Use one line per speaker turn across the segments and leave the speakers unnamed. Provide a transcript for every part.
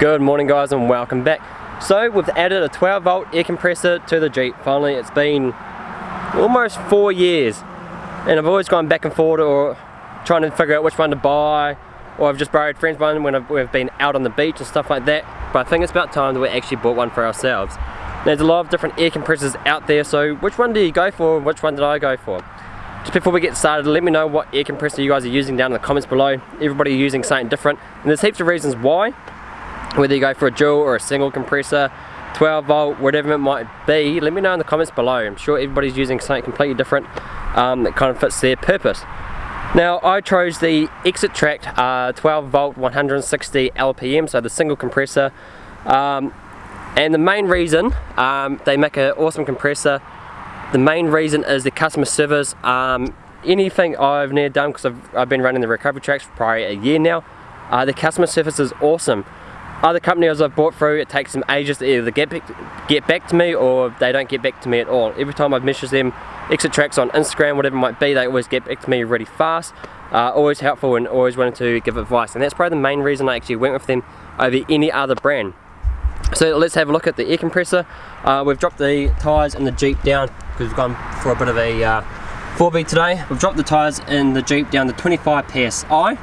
Good morning guys and welcome back. So we've added a 12 volt air compressor to the Jeep. Finally it's been almost four years and I've always gone back and forth or trying to figure out which one to buy or I've just borrowed friends one when I've, we've been out on the beach and stuff like that. But I think it's about time that we actually bought one for ourselves. There's a lot of different air compressors out there so which one do you go for which one did I go for? Just before we get started, let me know what air compressor you guys are using down in the comments below. Everybody using something different. And there's heaps of reasons why. Whether you go for a dual or a single compressor, 12 volt, whatever it might be, let me know in the comments below. I'm sure everybody's using something completely different um, that kind of fits their purpose. Now I chose the Exit uh, 12 volt 160 LPM, so the single compressor. Um, and the main reason um, they make an awesome compressor the main reason is the customer service. Um, anything I've never done, because I've, I've been running the recovery tracks for probably a year now, uh, the customer service is awesome. Other companies I've bought through, it takes them ages to either get back, get back to me or they don't get back to me at all. Every time I've messaged them, Exitrax on Instagram, whatever it might be, they always get back to me really fast. Uh, always helpful and always wanting to give advice. And that's probably the main reason I actually went with them over any other brand. So let's have a look at the air compressor. Uh, we've dropped the tyres in the Jeep down because we've gone for a bit of a uh, 4B today. We've dropped the tyres in the Jeep down to 25 PSI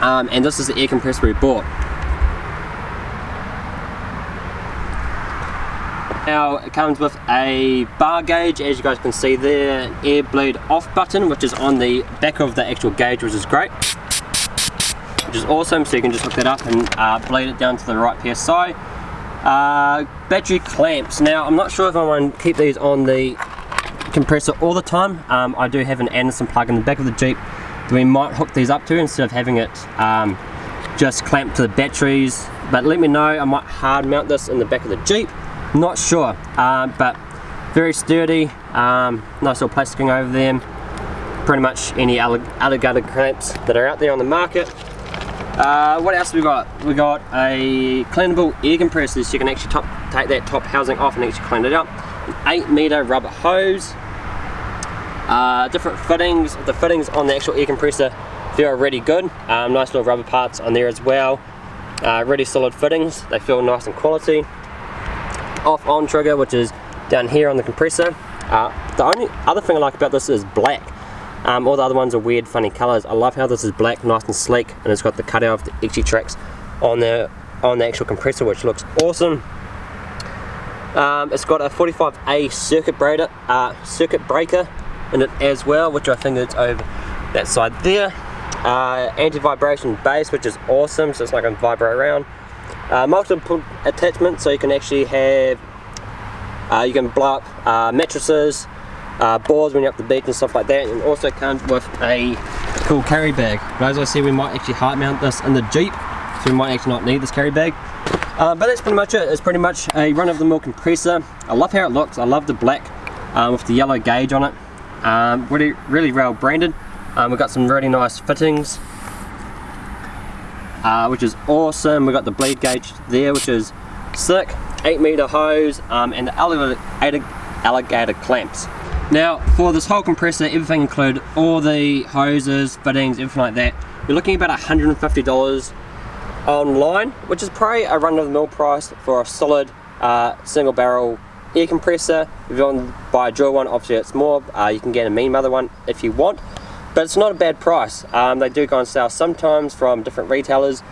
um, and this is the air compressor we bought. Now it comes with a bar gauge as you guys can see there, air bleed off button which is on the back of the actual gauge which is great which is awesome so you can just hook that up and uh, bleed it down to the right PSI uh, battery clamps. Now I'm not sure if I want to keep these on the compressor all the time. Um, I do have an Anderson plug in the back of the Jeep that we might hook these up to instead of having it um, just clamped to the batteries. But let me know, I might hard mount this in the back of the Jeep. Not sure, uh, but very sturdy, um, nice little plasticing over them. Pretty much any alligator clamps that are out there on the market. Uh, what else we got? We got a cleanable air compressor so you can actually top, take that top housing off and actually clean it up. An 8 meter rubber hose. Uh, different fittings. The fittings on the actual air compressor feel really good. Um, nice little rubber parts on there as well. Uh, really solid fittings. They feel nice and quality. Off on trigger which is down here on the compressor. Uh, the only other thing I like about this is black. Um, all the other ones are weird funny colours. I love how this is black, nice and sleek, and it's got the cutout of the Exitrax on the on the actual compressor, which looks awesome. Um, it's got a 45A circuit breaker, uh, circuit breaker in it as well, which I think is over that side there. Uh, Anti-vibration base, which is awesome, so it's not going to vibrate around. Uh, multiple attachments, so you can actually have, uh, you can blow up uh, mattresses, uh, boards when you're up the beach and stuff like that and also comes with a cool carry bag. But as I said we might actually hard mount this in the Jeep so we might actually not need this carry bag. Uh, but that's pretty much it. It's pretty much a run-of-the-mill compressor. I love how it looks. I love the black um, with the yellow gauge on it. Um, really really well branded. Um, we've got some really nice fittings uh, which is awesome we've got the bleed gauge there which is sick 8 meter hose um, and the alligator, alligator clamps now for this whole compressor, everything included, all the hoses, fittings, everything like that, you're looking about $150 online, which is probably a run-of-the-mill price for a solid uh, single barrel air compressor. If you want to buy a dual one, obviously it's more. Uh, you can get a mean mother one if you want, but it's not a bad price. Um, they do go on sale sometimes from different retailers,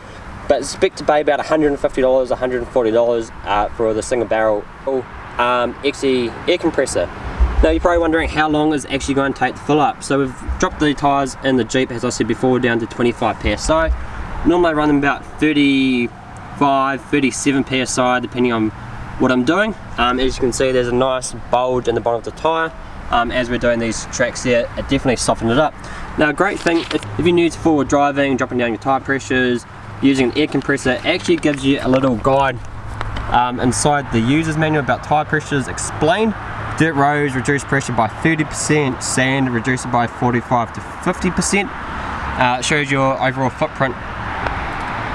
but expect to pay about $150, $140 uh, for the single barrel um, XE air compressor. Now you're probably wondering how long is actually going to take to fill up. So we've dropped the tyres in the Jeep, as I said before, down to 25 PSI. Normally I run them about 35, 37 PSI, depending on what I'm doing. Um, as you can see, there's a nice bulge in the bottom of the tyre. Um, as we're doing these tracks here, it definitely softened it up. Now, a great thing, if, if you're new to four-wheel driving, dropping down your tyre pressures, using an air compressor, actually gives you a little guide um, inside the user's manual about tyre pressures explained Dirt roads reduce pressure by 30%, sand reduce it by 45 to 50%. Uh, it shows your overall footprint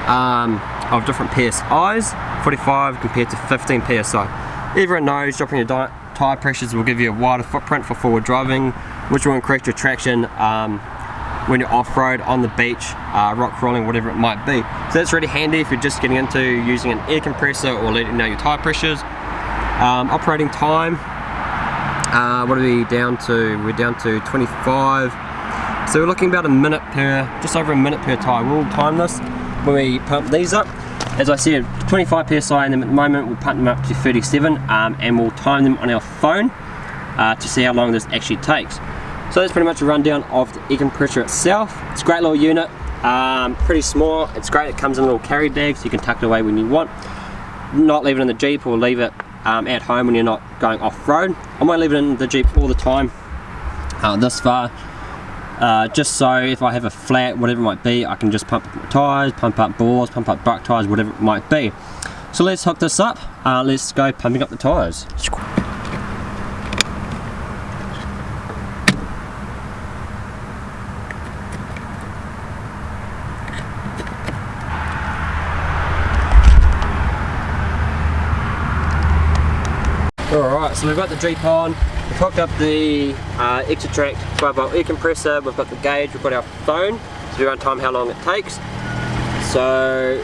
um, of different PSIs, 45 compared to 15 PSI. Everyone knows dropping your tyre pressures will give you a wider footprint for four-wheel driving, which will increase your traction um, when you're off-road, on the beach, uh, rock crawling, whatever it might be. So that's really handy if you're just getting into using an air compressor or letting know your tire pressures. Um, operating time, uh, what are we down to? We're down to 25. So we're looking about a minute per, just over a minute per tire. We'll time this when we pump these up. As I said, 25 psi in them at the moment, we'll pump them up to 37 um, and we'll time them on our phone uh, to see how long this actually takes. So that's pretty much a rundown of the air compressor itself. It's a great little unit, um, pretty small. It's great, it comes in a little carry bag so you can tuck it away when you want. Not leave it in the Jeep or leave it um, at home when you're not going off-road. I might leave it in the Jeep all the time uh, this far. Uh, just so if I have a flat, whatever it might be, I can just pump up my tyres, pump up bores, pump up buck tyres, whatever it might be. So let's hook this up, uh, let's go pumping up the tyres. Alright, so we've got the Jeep on, we've hooked up the uh, Exitrax 12 volt air compressor, we've got the gauge, we've got our phone, so we run time how long it takes. So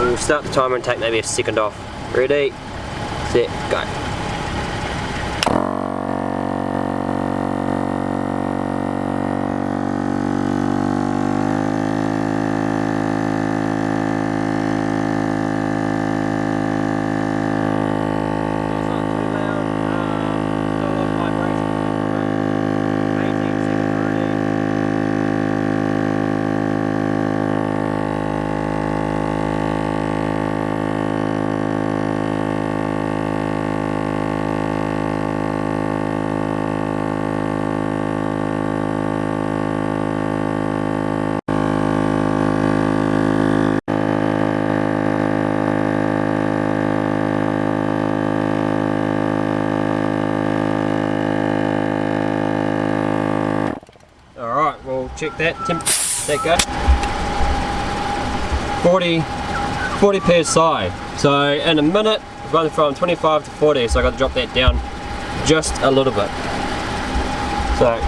we'll start the timer and take maybe a second off. Ready, set, go. Check that, temp that go. 40, 40 psi. So in a minute, it's going from 25 to 40, so I got to drop that down just a little bit. So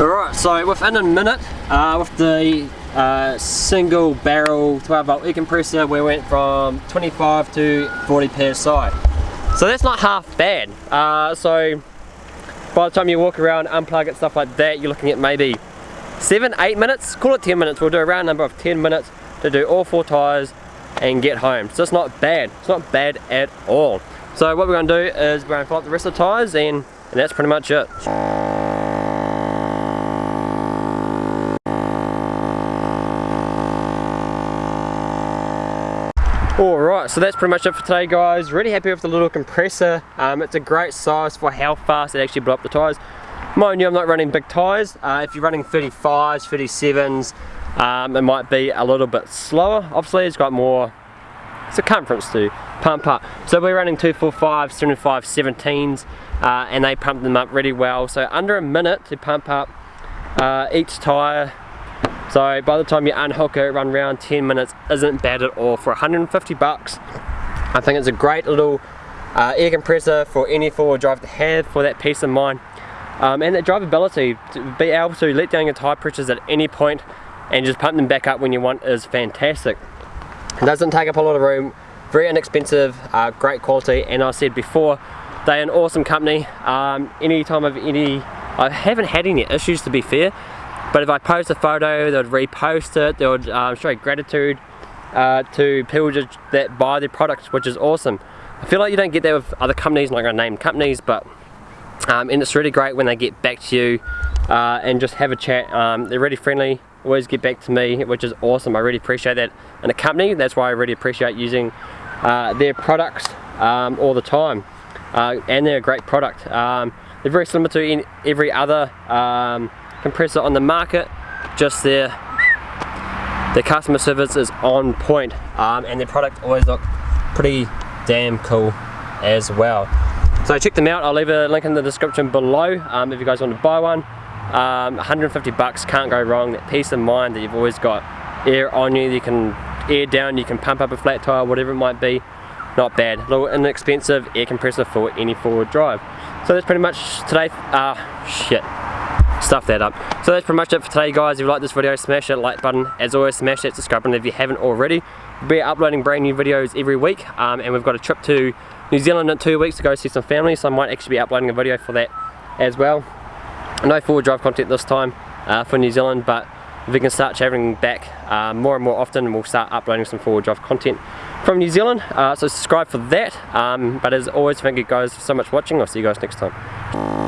Alright, so within a minute, uh, with the uh, single barrel 12 volt compressor, we went from 25 to 40 psi. So that's not half bad. Uh, so by the time you walk around, unplug it, stuff like that, you're looking at maybe seven, eight minutes, call it 10 minutes. We'll do a round number of 10 minutes to do all four tires and get home. So it's not bad. It's not bad at all. So what we're gonna do is we're gonna fill up the rest of the tires and, and that's pretty much it. Alright, so that's pretty much it for today guys. Really happy with the little compressor. Um, it's a great size for how fast it actually blew up the tyres. Mind you, I'm not running big tyres. Uh, if you're running 35s, 37s, um, it might be a little bit slower. Obviously, it's got more circumference to pump up. So we're running 245, 75, 17s, uh, and they pump them up really well. So under a minute to pump up uh, each tyre so by the time you unhook it, run around 10 minutes isn't bad at all. For 150 bucks, I think it's a great little uh, air compressor for any four-wheel drive to have for that peace of mind. Um, and that drivability, to be able to let down your tire pressures at any point and just pump them back up when you want is fantastic. It doesn't take up a lot of room, very inexpensive, uh, great quality, and I said before, they're an awesome company. Um, any time of any, I haven't had any issues to be fair, but if I post a photo, they would repost it, they would um, show gratitude uh, to people just that buy their products, which is awesome. I feel like you don't get that with other companies, I'm not going to name companies, but um, and it's really great when they get back to you uh, and just have a chat. Um, they're really friendly, always get back to me, which is awesome. I really appreciate that in a company. That's why I really appreciate using uh, their products um, all the time. Uh, and they're a great product. Um, they're very similar to every other um, compressor on the market. Just there. Their customer service is on point. Um, and their product always look pretty damn cool as well. So check them out. I'll leave a link in the description below um, if you guys want to buy one. Um, 150 bucks can't go wrong. That peace of mind that you've always got air on you you can air down you can pump up a flat tire whatever it might be. Not bad. A little inexpensive air compressor for any four-wheel drive. So that's pretty much today, uh, shit, stuff that up. So that's pretty much it for today guys. If you like this video, smash that like button. As always, smash that subscribe button if you haven't already. We'll be uploading brand new videos every week um, and we've got a trip to New Zealand in two weeks to go see some family so I might actually be uploading a video for that as well. No four-wheel drive content this time uh, for New Zealand but if we can start travelling back uh, more and more often we'll start uploading some four-wheel drive content from New Zealand uh, so subscribe for that um, but as always thank you guys so much for watching I'll see you guys next time